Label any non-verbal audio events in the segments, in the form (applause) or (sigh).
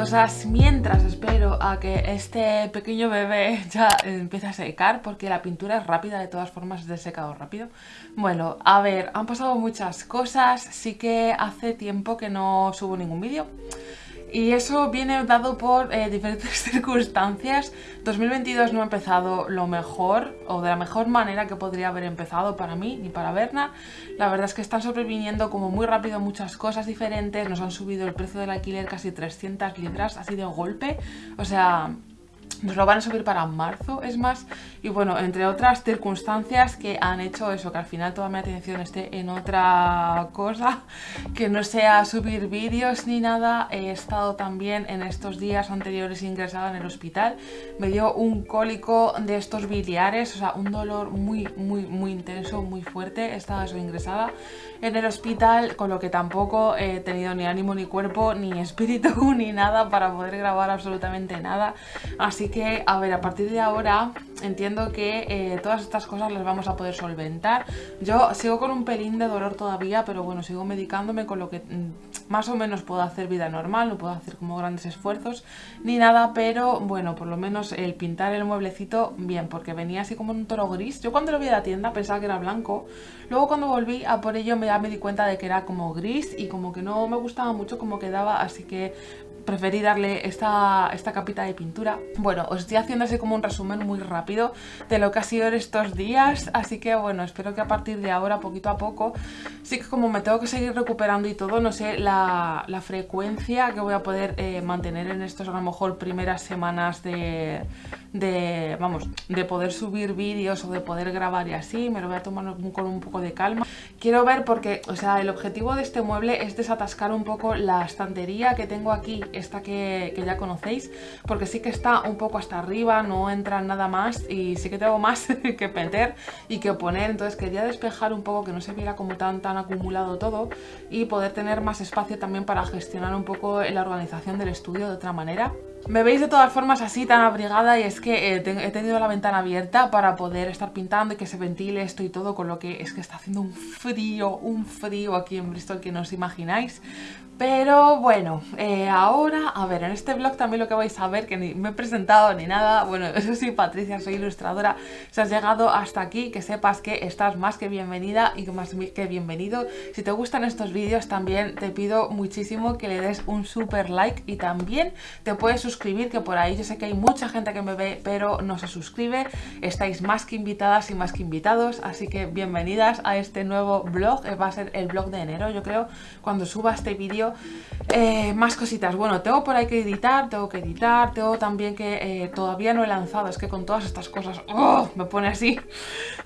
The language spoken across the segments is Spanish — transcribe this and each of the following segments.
Cosas mientras espero a que este pequeño bebé (laughs) ya empiece a secar porque la pintura es rápida, de todas formas es de secado rápido. Bueno, a ver, han pasado muchas cosas, sí que hace tiempo que no subo ningún vídeo. Y eso viene dado por eh, diferentes (laughs) circunstancias. 2022 no ha empezado lo mejor o de la mejor manera que podría haber empezado para mí ni para Berna. La verdad es que están sobreviniendo como muy rápido muchas cosas diferentes. Nos han subido el precio del alquiler casi 300 libras así de golpe. O sea, nos lo van a subir para marzo, es más, y bueno, entre otras circunstancias que han hecho eso, que al final toda mi atención esté en otra cosa, que no sea subir vídeos ni nada, he estado también en estos días anteriores ingresada en el hospital, me dio un cólico de estos biliares, o sea, un dolor muy, muy, muy intenso, muy fuerte, estaba eso ingresada en el hospital, con lo que tampoco he tenido ni ánimo ni cuerpo, ni (laughs) espíritu, ni nada para poder grabar absolutamente nada, así que, a ver, a partir de ahora entiendo que eh, todas estas cosas las vamos a poder solventar. Yo sigo con un pelín de dolor todavía, pero bueno, sigo medicándome con lo que mm, más o menos puedo hacer vida normal, no puedo hacer como grandes esfuerzos ni nada, pero bueno, por lo menos el pintar el mueblecito, bien, porque venía así como un toro gris. Yo cuando lo vi a la tienda pensaba que era blanco, luego cuando volví a por ello me, ya me di cuenta de que era como gris y como que no me gustaba mucho como quedaba, así que preferí darle esta, esta capita de pintura. Bueno, os estoy haciendo así como un resumen muy rápido de lo que ha sido en estos días, así que bueno, espero que a partir de ahora, poquito a poco, sí que como me tengo que seguir recuperando y todo, no sé la, frecuencia que voy a poder eh, mantener en estos a lo mejor primeras semanas de, de, vamos, de poder subir vídeos o de poder grabar y así, me lo voy a tomar con un poco de calma. Quiero ver porque, o sea, el objetivo de este mueble es desatascar un poco la estantería que tengo aquí, esta que, ya conocéis, porque sí que está un poco hasta arriba, no entra nada más y sí que tengo más (laughs) que meter y que poner, entonces quería despejar un poco que no se viera como tan tan acumulado todo y poder tener más espacio también para gestionar un poco la organización del estudio de otra manera. Me veis de todas formas así tan abrigada y es que eh, he tenido la ventana abierta para poder estar pintando y que se ventile esto y todo, con lo que es que está haciendo un frío, un frío aquí en Bristol que no os imagináis. Pero bueno, eh, ahora, a ver, en este blog también lo que vais a ver, que ni me he presentado ni nada, bueno, (laughs) eso sí, Patricia, soy ilustradora, si has llegado hasta aquí, que sepas que estás más que bienvenida y que más que bienvenido. Si te gustan estos vídeos también te pido muchísimo que le des un super like y también te puedes suscribir, que por ahí yo sé que hay mucha gente que me ve pero no se suscribe, estáis más que invitadas y más que invitados, así que bienvenidas a este nuevo blog, va a ser el blog de enero, yo creo, cuando suba este vídeo eh, más cositas, bueno, tengo por ahí que editar, tengo que editar, tengo también que eh, todavía no he lanzado, es que con todas estas cosas ¡oh! me pone así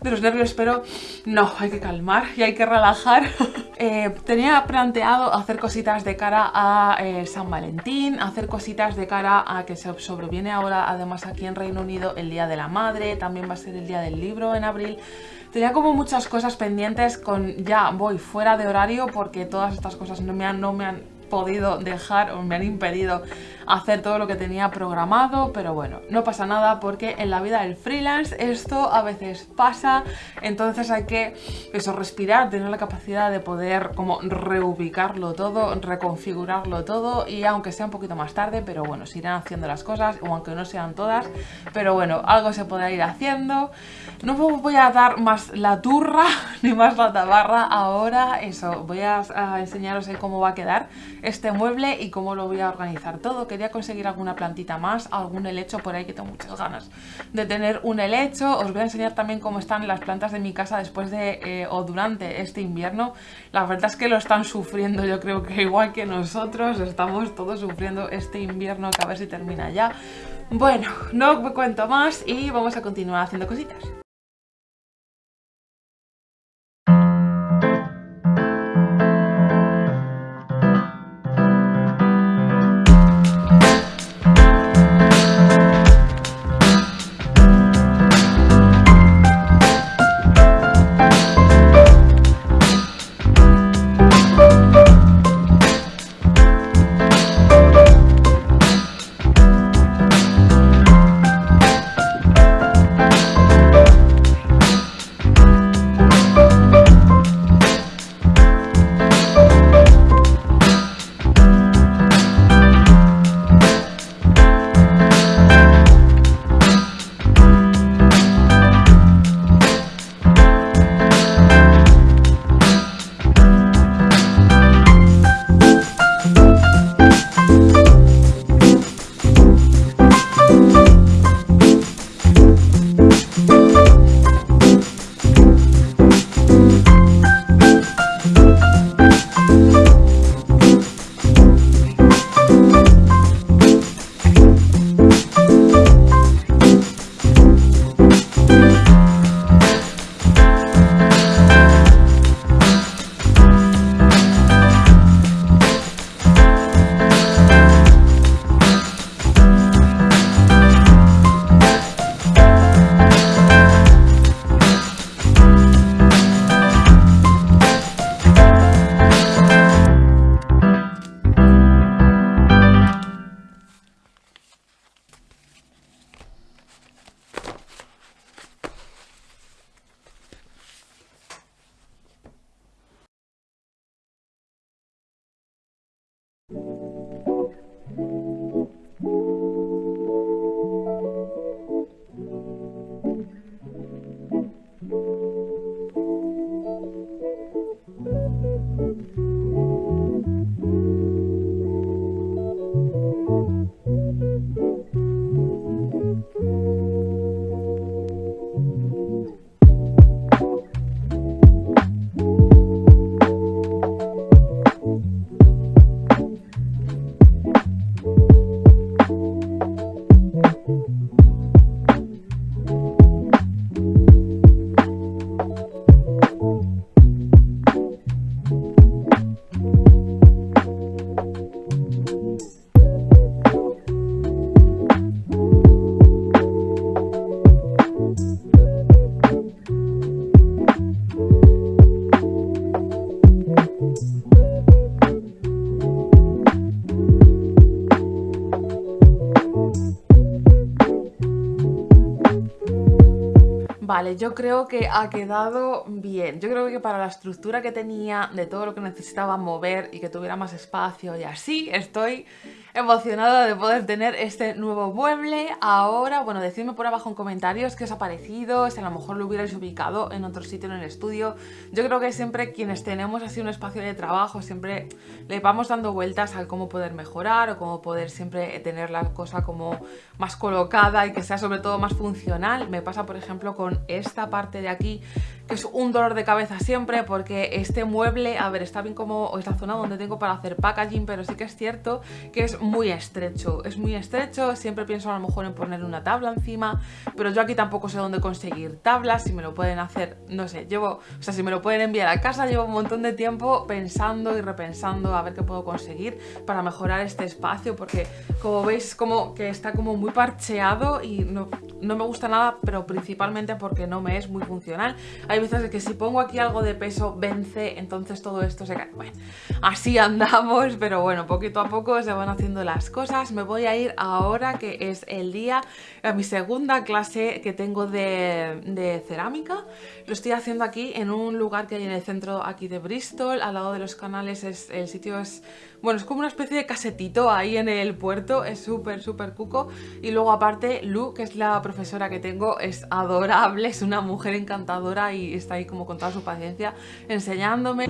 de los nervios, pero no, hay que calmar y hay que relajar. (laughs) Eh, tenía planteado hacer cositas de cara a San Valentín, hacer cositas de cara a que se sobreviene ahora, además aquí en Reino Unido, el Día de la Madre, también va a ser el Día del Libro en abril, Tenía como muchas cosas pendientes con ya voy fuera de horario porque todas estas cosas no me han, no me han podido dejar o me han impedido hacer todo lo que tenía programado, pero bueno, no pasa nada porque en la vida del freelance esto a veces pasa, entonces hay que eso, respirar, tener la capacidad de poder como reubicarlo todo, reconfigurarlo todo y aunque sea un poquito más tarde, pero bueno, se irán haciendo las cosas, o aunque no sean todas, pero bueno, algo se podrá ir haciendo. No voy a dar más la turra (laughs) ni más la tabarra. Ahora eso, voy a, enseñaros cómo va a quedar este mueble y cómo lo voy a organizar todo. Quería conseguir alguna plantita más, algún helecho por ahí que tengo muchas ganas de tener un helecho. Os voy a enseñar también cómo están las plantas de mi casa después de eh, o durante este invierno. La verdad es que lo están sufriendo, yo creo que igual que nosotros, estamos todos sufriendo este invierno que a ver si termina ya. Bueno, no cuento más y vamos a continuar haciendo cositas. Yo creo que ha quedado bien. Yo creo que para la estructura que tenía, de todo lo que necesitaba mover y que tuviera más espacio y así, estoy emocionada de poder tener este nuevo mueble. Ahora, bueno, decidme por abajo en comentarios qué os ha parecido, si a lo mejor lo hubierais ubicado en otro sitio en el estudio. Yo creo que siempre quienes tenemos así un espacio de trabajo, siempre le vamos dando vueltas a cómo poder mejorar o cómo poder siempre tener la cosa como más colocada y que sea sobre todo más funcional. Me pasa, por ejemplo, con esta parte de aquí que es un dolor de cabeza siempre porque este mueble, a ver, está bien como es la zona donde tengo para hacer packaging, pero sí que es cierto que es muy estrecho, es muy estrecho, siempre pienso a lo mejor en poner una tabla encima, pero yo aquí tampoco sé dónde conseguir tablas, si me lo pueden hacer, no sé, llevo, o sea, si me lo pueden enviar a casa, llevo un montón de tiempo pensando y repensando a ver qué puedo conseguir para mejorar este espacio, porque como veis como que está como muy parcheado y no, no me gusta nada, pero principalmente porque no me es muy funcional. Hay veces que si pongo aquí algo de peso vence, entonces todo esto se cae. Bueno, así andamos, pero bueno, poquito a poco se van haciendo las cosas. Me voy a ir ahora que es el día, a mi segunda clase que tengo de, de cerámica. Lo estoy haciendo aquí en un lugar que hay en el centro aquí de Bristol, al lado de los canales. Es, el sitio es, bueno, es como una especie de casetito ahí en el puerto. Es súper, súper cuco. Y luego aparte Lu, que es la profesora que tengo, es adorable, es una mujer encantadora y está ahí como con toda su paciencia enseñándome.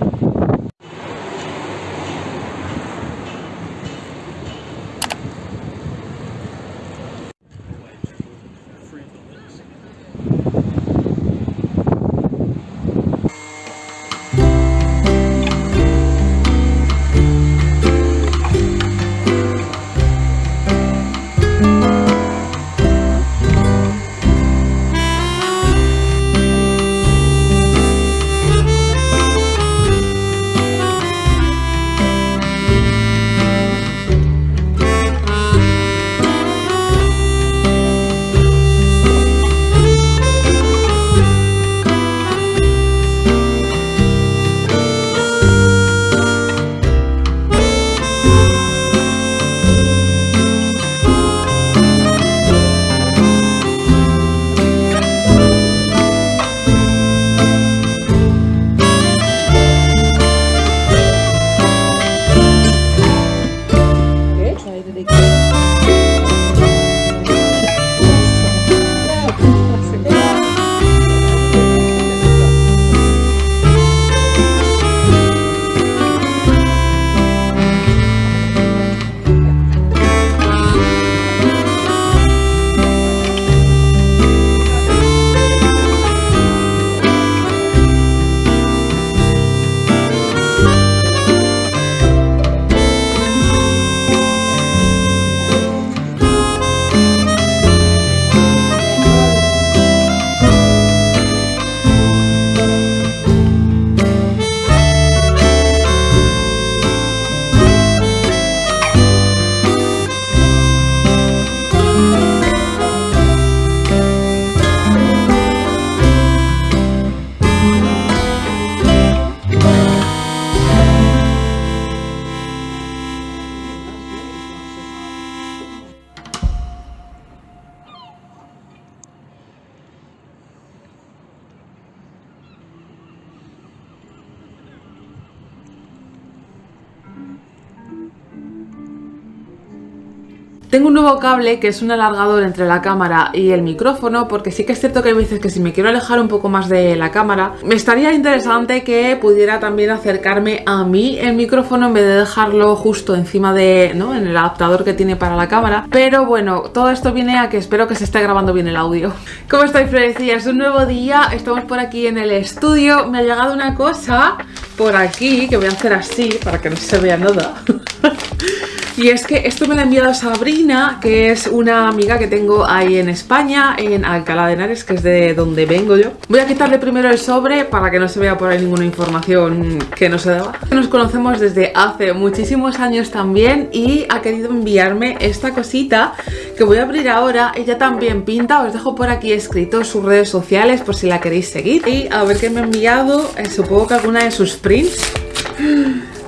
Tengo un nuevo cable que es un alargador entre la cámara y el micrófono porque sí que es cierto que hay veces que si me quiero alejar un poco más de la cámara me estaría interesante que pudiera también acercarme a mí el micrófono en vez de dejarlo justo encima de, ¿no? En el adaptador que tiene para la cámara pero bueno, todo esto viene a que espero que se esté grabando bien el audio (laughs) ¿Cómo estáis Florecilla? Es un nuevo día, estamos por aquí en el estudio me ha llegado una cosa por aquí que voy a hacer así para que no se vea nada (laughs) Y es que esto me lo ha enviado Sabrina, que es una amiga que tengo ahí en España, en Alcalá de Henares, que es de donde vengo yo. Voy a quitarle primero el sobre para que no se vea por ahí ninguna información que no se daba. Nos conocemos desde hace muchísimos años también y ha querido enviarme esta cosita que voy a abrir ahora. Ella también pinta, os dejo por aquí escrito sus redes sociales por si la queréis seguir. Y a ver qué me ha enviado, eh, supongo que alguna de sus prints.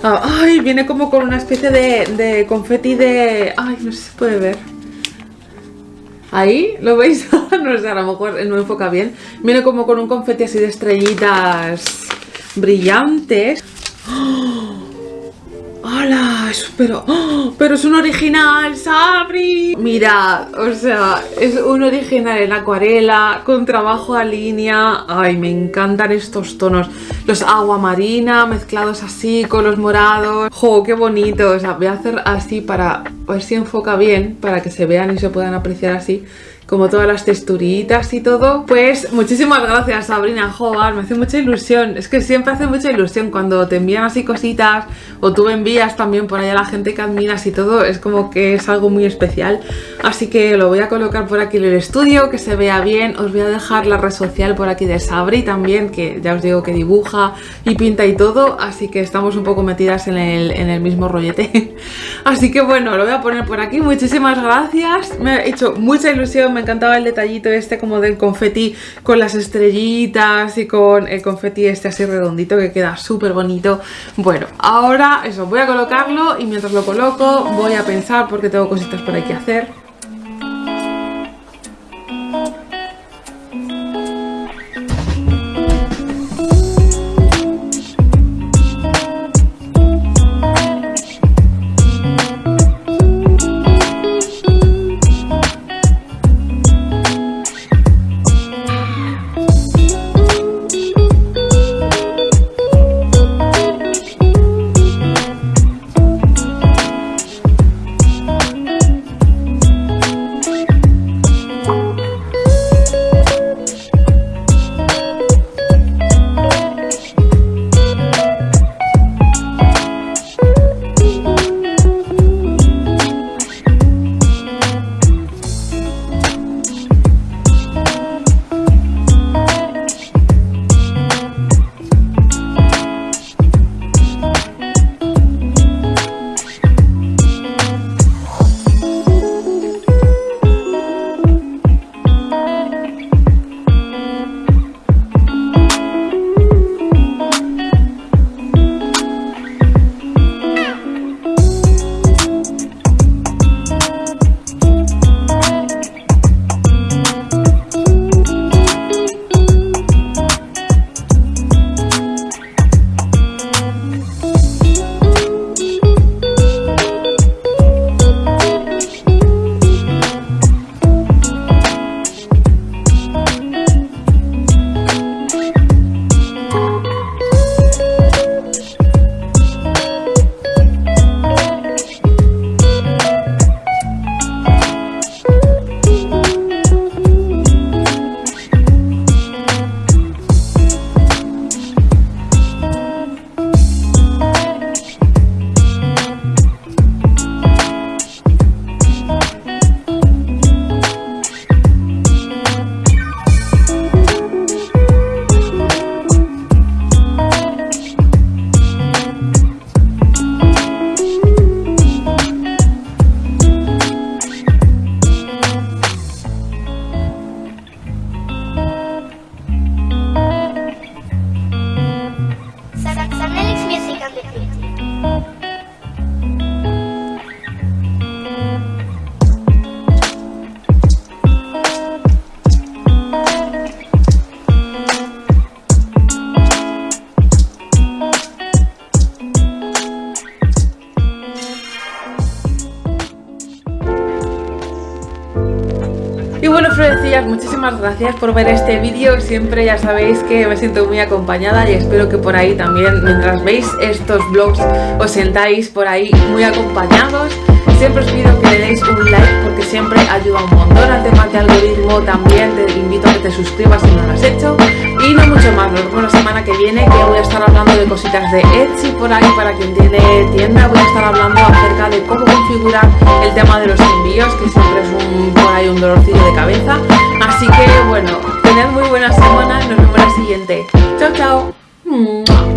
Ay, viene como con una especie de, de confeti de... Ay, no sé se puede ver. Ahí, ¿lo veis? (laughs) no sé, a lo mejor no enfoca bien. Viene como con un confeti así de estrellitas brillantes. ¡Oh! ¡Hala! Pero, ¡oh! pero es un original, Sabri. Mira, o sea, es un original en acuarela, con trabajo a línea. Ay, me encantan estos tonos. Los agua marina mezclados así con los morados. ¡Jo, qué bonito! O sea, voy a hacer así para ver si enfoca bien, para que se vean y se puedan apreciar así como todas las texturitas y todo. Pues muchísimas gracias Sabrina, joder, me hace mucha ilusión. Es que siempre hace mucha ilusión cuando te envían así cositas o tú envías también por ahí a la gente que admiras y todo. Es como que es algo muy especial. Así que lo voy a colocar por aquí en el estudio, que se vea bien. Os voy a dejar la red social por aquí de Sabri también, que ya os digo que dibuja y pinta y todo. Así que estamos un poco metidas en el, en el mismo rollete. (laughs) así que bueno, lo voy a poner por aquí. Muchísimas gracias. Me ha hecho mucha ilusión me encantaba el detallito este como del confeti con las estrellitas y con el confeti este así redondito que queda súper bonito. Bueno, ahora eso, voy a colocarlo y mientras lo coloco voy a pensar porque tengo cositas por ahí que hacer. Muchísimas gracias por ver este vídeo. Siempre ya sabéis que me siento muy acompañada y espero que por ahí también, mientras veis estos vlogs, os sentáis por ahí muy acompañados. Siempre os pido que le deis un like porque siempre ayuda un montón al tema de algoritmo. También te invito a que te suscribas si no lo has hecho. Y no mucho más, nos vemos la semana que viene que voy a estar hablando de cositas de Etsy por ahí para quien tiene tienda. Voy a estar hablando acerca de cómo configurar el tema de los envíos, que siempre es un, por ahí un dolorcillo de cabeza. Así que bueno, tened muy buena semana nos vemos la siguiente. Chao, chao.